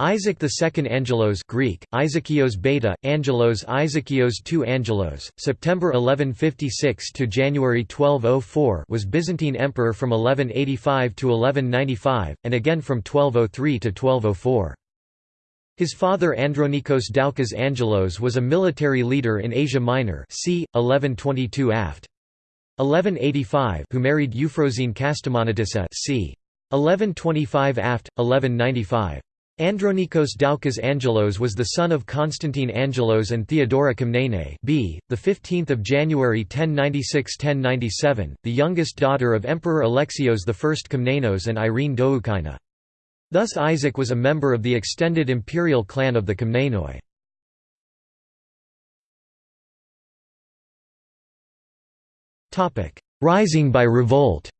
Isaac II Angelos Greek, Isakios Beta, Angelos Isakios II Angelos, September 1156 to January 1204 was Byzantine emperor from 1185 to 1195, and again from 1203 to 1204. His father Andronikos Doukas Angelos was a military leader in Asia Minor c. 1122 aft. 1185 who married Euphrosyne Kastamonitissa c. 1125 aft. 1195. Andronikos Doukas Angelos was the son of Constantine Angelos and Theodora Komnene b. the 15th of January 1096-1097, the youngest daughter of Emperor Alexios I Komnenos and Irene Doukaina. Thus Isaac was a member of the extended imperial clan of the Komnenoi. Rising by revolt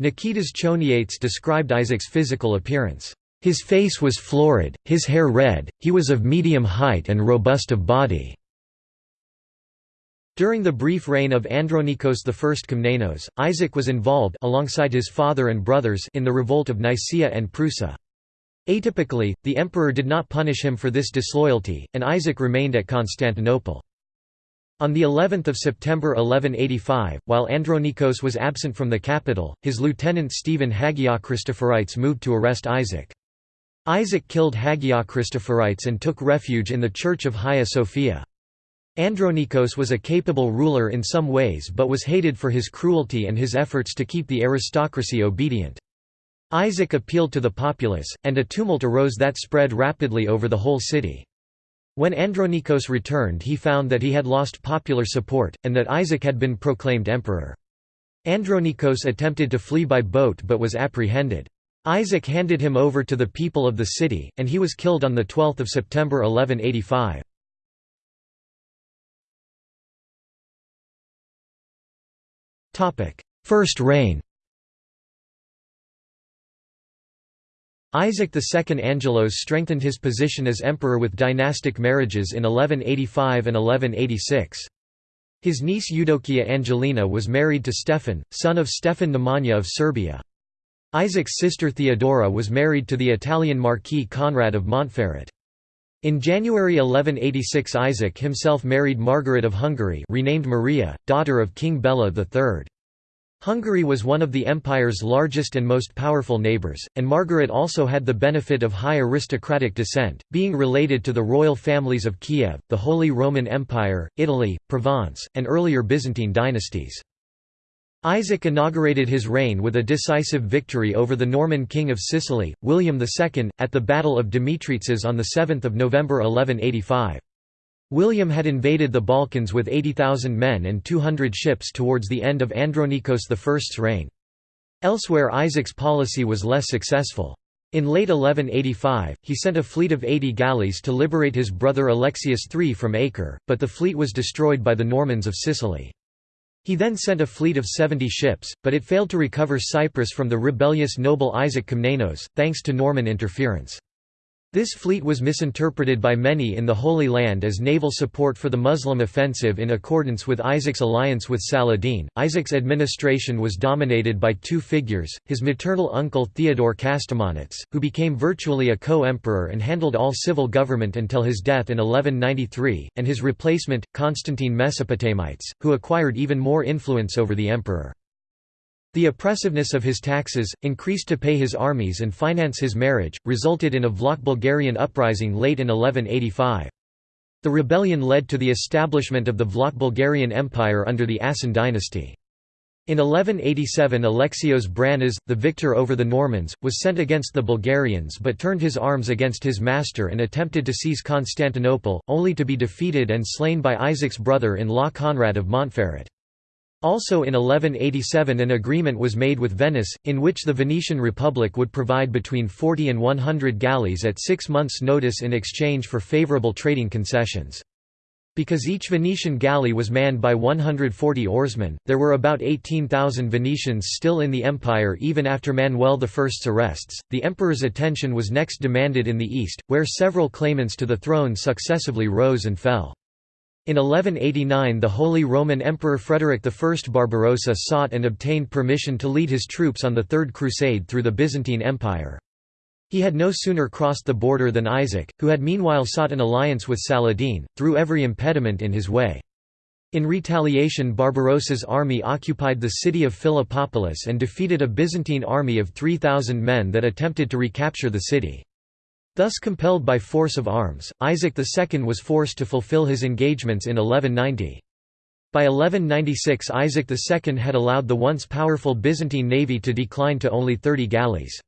Nikitas Choniates described Isaac's physical appearance. His face was florid, his hair red, he was of medium height and robust of body. During the brief reign of Andronikos I Komnenos, Isaac was involved alongside his father and brothers in the revolt of Nicaea and Prusa. Atypically, the emperor did not punish him for this disloyalty, and Isaac remained at Constantinople. On the 11th of September 1185, while Andronikos was absent from the capital, his lieutenant Stephen Hagiochristophorites moved to arrest Isaac. Isaac killed Hagiochristophorites and took refuge in the church of Hagia Sophia. Andronikos was a capable ruler in some ways but was hated for his cruelty and his efforts to keep the aristocracy obedient. Isaac appealed to the populace, and a tumult arose that spread rapidly over the whole city. When Andronikos returned he found that he had lost popular support, and that Isaac had been proclaimed emperor. Andronikos attempted to flee by boat but was apprehended. Isaac handed him over to the people of the city, and he was killed on 12 September 1185. First reign Isaac II Angelos strengthened his position as emperor with dynastic marriages in 1185 and 1186. His niece Eudokia Angelina was married to Stefan, son of Stefan Nemanja of Serbia. Isaac's sister Theodora was married to the Italian Marquis Conrad of Montferrat. In January 1186 Isaac himself married Margaret of Hungary renamed Maria, daughter of King Bela III. Hungary was one of the empire's largest and most powerful neighbours, and Margaret also had the benefit of high aristocratic descent, being related to the royal families of Kiev, the Holy Roman Empire, Italy, Provence, and earlier Byzantine dynasties. Isaac inaugurated his reign with a decisive victory over the Norman king of Sicily, William II, at the Battle of Demetritzes on 7 November 1185. William had invaded the Balkans with 80,000 men and 200 ships towards the end of Andronikos I's reign. Elsewhere Isaac's policy was less successful. In late 1185, he sent a fleet of 80 galleys to liberate his brother Alexius III from Acre, but the fleet was destroyed by the Normans of Sicily. He then sent a fleet of 70 ships, but it failed to recover Cyprus from the rebellious noble Isaac Komnenos, thanks to Norman interference. This fleet was misinterpreted by many in the Holy Land as naval support for the Muslim offensive in accordance with Isaac's alliance with Saladin. Isaac's administration was dominated by two figures his maternal uncle Theodore Kastamonites, who became virtually a co emperor and handled all civil government until his death in 1193, and his replacement, Constantine Mesopotamites, who acquired even more influence over the emperor. The oppressiveness of his taxes, increased to pay his armies and finance his marriage, resulted in a Vlach Bulgarian uprising late in 1185. The rebellion led to the establishment of the Vlach Bulgarian Empire under the Asen dynasty. In 1187 Alexios Branas, the victor over the Normans, was sent against the Bulgarians but turned his arms against his master and attempted to seize Constantinople, only to be defeated and slain by Isaac's brother-in-law Conrad of Montferrat. Also in 1187 an agreement was made with Venice, in which the Venetian Republic would provide between 40 and 100 galleys at six months' notice in exchange for favourable trading concessions. Because each Venetian galley was manned by 140 oarsmen, there were about 18,000 Venetians still in the empire even after Manuel I's arrests. The emperor's attention was next demanded in the east, where several claimants to the throne successively rose and fell. In 1189 the Holy Roman Emperor Frederick I Barbarossa sought and obtained permission to lead his troops on the Third Crusade through the Byzantine Empire. He had no sooner crossed the border than Isaac, who had meanwhile sought an alliance with Saladin, threw every impediment in his way. In retaliation Barbarossa's army occupied the city of Philippopolis and defeated a Byzantine army of 3,000 men that attempted to recapture the city. Thus compelled by force of arms, Isaac II was forced to fulfill his engagements in 1190. By 1196 Isaac II had allowed the once powerful Byzantine navy to decline to only 30 galleys.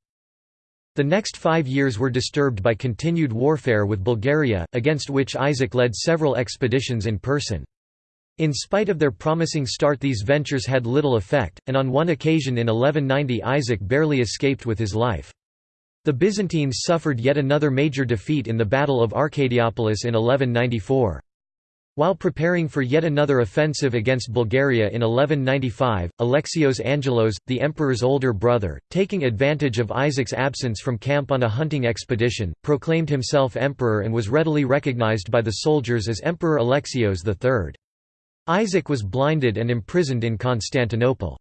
The next five years were disturbed by continued warfare with Bulgaria, against which Isaac led several expeditions in person. In spite of their promising start these ventures had little effect, and on one occasion in 1190 Isaac barely escaped with his life. The Byzantines suffered yet another major defeat in the Battle of Arcadiopolis in 1194. While preparing for yet another offensive against Bulgaria in 1195, Alexios Angelos, the emperor's older brother, taking advantage of Isaac's absence from camp on a hunting expedition, proclaimed himself emperor and was readily recognized by the soldiers as Emperor Alexios III. Isaac was blinded and imprisoned in Constantinople.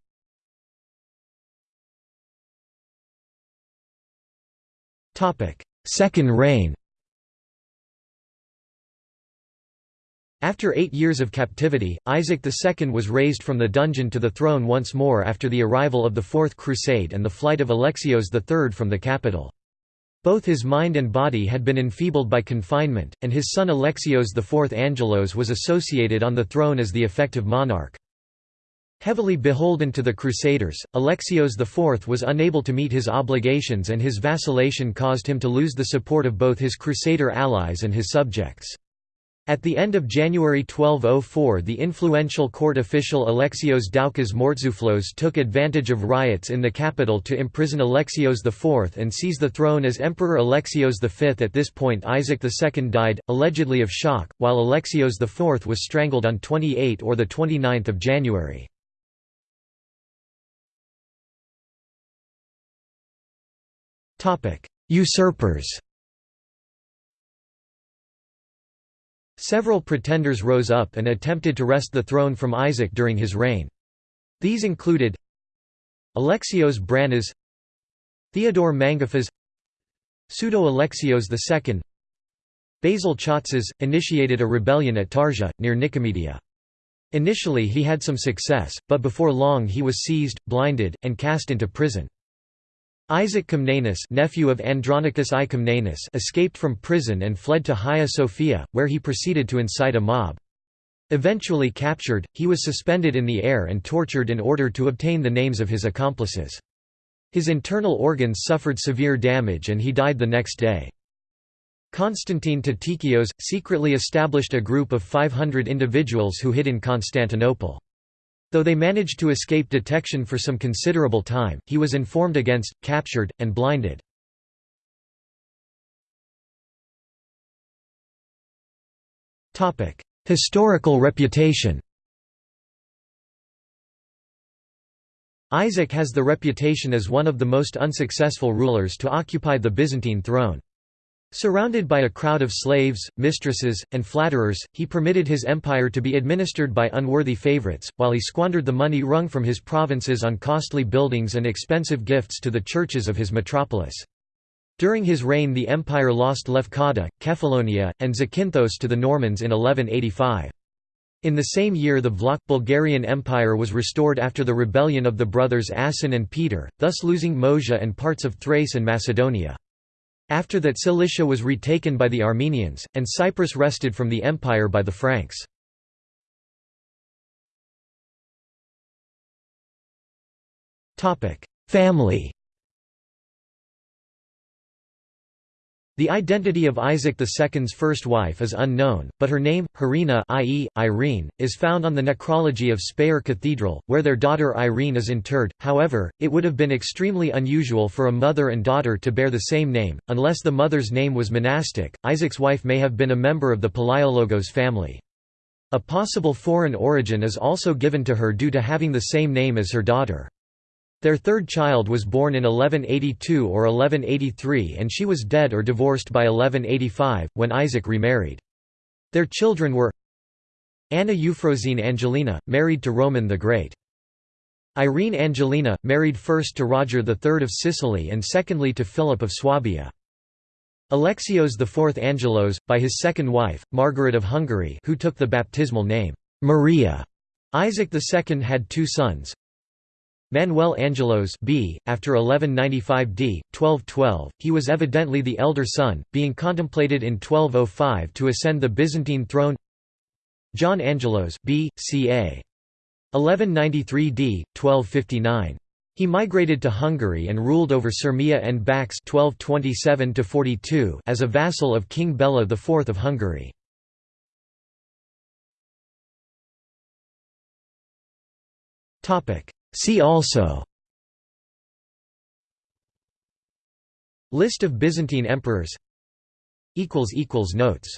Second reign After eight years of captivity, Isaac II was raised from the dungeon to the throne once more after the arrival of the Fourth Crusade and the flight of Alexios III from the capital. Both his mind and body had been enfeebled by confinement, and his son Alexios IV Angelos was associated on the throne as the effective monarch. Heavily beholden to the Crusaders, Alexios IV was unable to meet his obligations and his vacillation caused him to lose the support of both his Crusader allies and his subjects. At the end of January 1204 the influential court official Alexios Doukas Mortzouflos took advantage of riots in the capital to imprison Alexios IV and seize the throne as Emperor Alexios V. At this point Isaac II died, allegedly of shock, while Alexios IV was strangled on 28 or 29 January. Usurpers Several pretenders rose up and attempted to wrest the throne from Isaac during his reign. These included Alexios Branas Theodore Mangaphas Pseudo-Alexios II Basil Chatzes, initiated a rebellion at Tarja, near Nicomedia. Initially he had some success, but before long he was seized, blinded, and cast into prison. Isaac Comnenus nephew of Andronicus I Comnenus escaped from prison and fled to Hagia Sophia, where he proceeded to incite a mob. Eventually captured, he was suspended in the air and tortured in order to obtain the names of his accomplices. His internal organs suffered severe damage and he died the next day. Constantine Tatikios, secretly established a group of 500 individuals who hid in Constantinople. Though they managed to escape detection for some considerable time, he was informed against, captured, and blinded. Historical reputation Isaac has the reputation as one of the most unsuccessful rulers to occupy the Byzantine throne. Surrounded by a crowd of slaves, mistresses, and flatterers, he permitted his empire to be administered by unworthy favorites, while he squandered the money wrung from his provinces on costly buildings and expensive gifts to the churches of his metropolis. During his reign the empire lost Lefkada, Kefalonia, and Zakynthos to the Normans in 1185. In the same year the Vlach Bulgarian Empire was restored after the rebellion of the brothers Asen and Peter, thus losing Moesia and parts of Thrace and Macedonia. After that Cilicia was retaken by the Armenians, and Cyprus wrested from the empire by the Franks. Family The identity of Isaac II's first wife is unknown, but her name, Harina i.e., Irene, is found on the necrology of Speyer Cathedral, where their daughter Irene is interred. However, it would have been extremely unusual for a mother and daughter to bear the same name, unless the mother's name was monastic. Isaac's wife may have been a member of the Palaiologos family. A possible foreign origin is also given to her due to having the same name as her daughter. Their third child was born in 1182 or 1183 and she was dead or divorced by 1185, when Isaac remarried. Their children were Anna Euphrosyne Angelina, married to Roman the Great. Irene Angelina, married first to Roger III of Sicily and secondly to Philip of Swabia. Alexios IV Angelos, by his second wife, Margaret of Hungary who took the baptismal name, Maria. Isaac II had two sons, Manuel Angelos b. After 1195 d. 1212, he was evidently the elder son, being contemplated in 1205 to ascend the Byzantine throne John Angelos b. ca. 1193 d. 1259. He migrated to Hungary and ruled over Sirmia and Bax 1227 as a vassal of King Bela IV of Hungary. Topic See also List of Byzantine emperors Notes